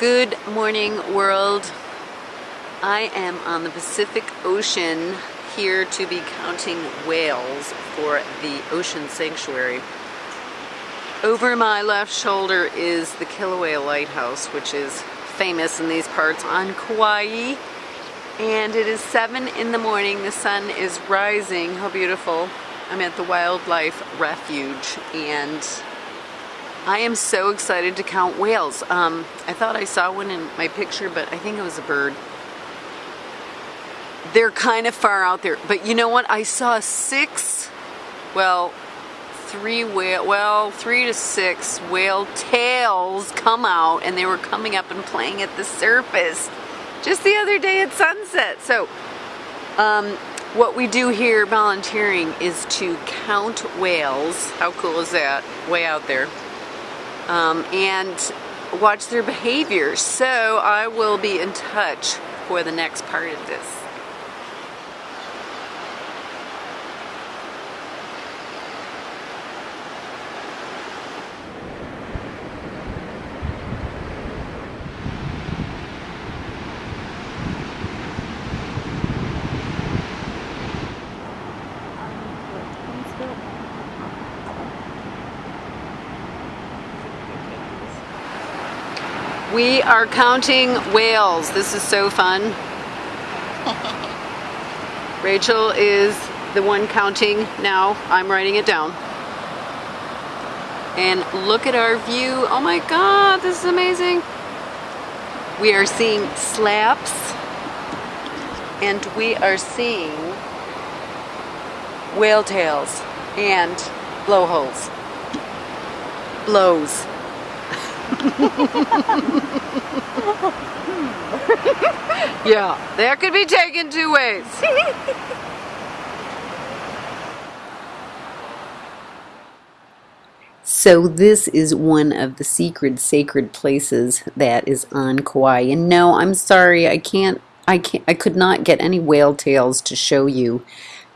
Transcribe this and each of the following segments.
Good morning world. I am on the Pacific Ocean here to be counting whales for the Ocean Sanctuary. Over my left shoulder is the Kilauea Lighthouse, which is famous in these parts on Kauai. And it is 7 in the morning. The sun is rising. How beautiful. I'm at the Wildlife Refuge and I am so excited to count whales. Um, I thought I saw one in my picture, but I think it was a bird. They're kind of far out there. But you know what? I saw six, well, three whale, well, three to six whale tails come out and they were coming up and playing at the surface just the other day at sunset. So, um, what we do here volunteering is to count whales. How cool is that? Way out there um, and watch their behavior. So I will be in touch for the next part of this. We are counting whales. This is so fun. Rachel is the one counting now. I'm writing it down. And look at our view. Oh my God, this is amazing. We are seeing slaps and we are seeing whale tails and blowholes. Blows. yeah, that could be taken two ways. So this is one of the secret sacred places that is on Kauai. And no, I'm sorry, I can't I can't I could not get any whale tails to show you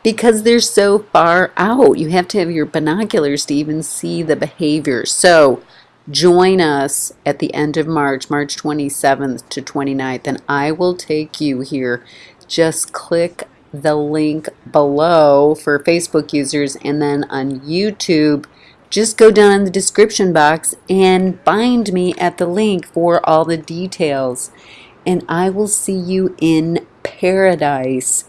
because they're so far out. You have to have your binoculars to even see the behavior. So join us at the end of March, March 27th to 29th, and I will take you here. Just click the link below for Facebook users, and then on YouTube, just go down in the description box and find me at the link for all the details. And I will see you in paradise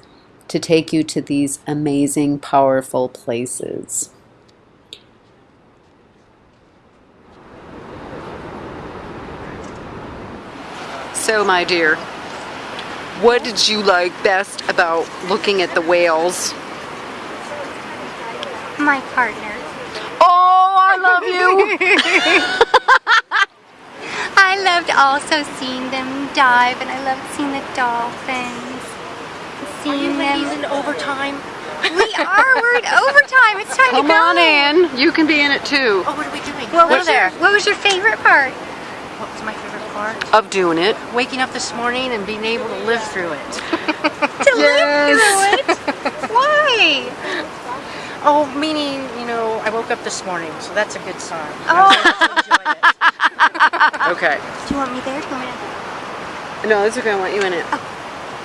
to take you to these amazing, powerful places. So, my dear, what did you like best about looking at the whales? My partner. Oh, I love you! I loved also seeing them dive, and I loved seeing the dolphins. Seeing are you ladies them. in overtime? We are. We're in overtime. It's time Come to go. Come on in. You can be in it too. Oh, what are we doing? What was, your, what was your favorite part? What was my favorite part? Of doing it. Waking up this morning and being able to live through it. to yes. live through it? Why? Oh, meaning, you know, I woke up this morning, so that's a good sign. Oh. okay. Do you want me there? Do you want me to... No, it's okay. I want you in it. Oh.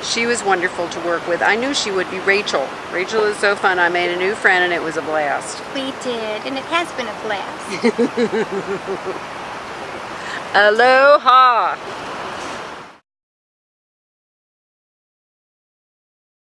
She was wonderful to work with. I knew she would be Rachel. Rachel is so fun. I made a new friend and it was a blast. We did, and it has been a blast. Aloha!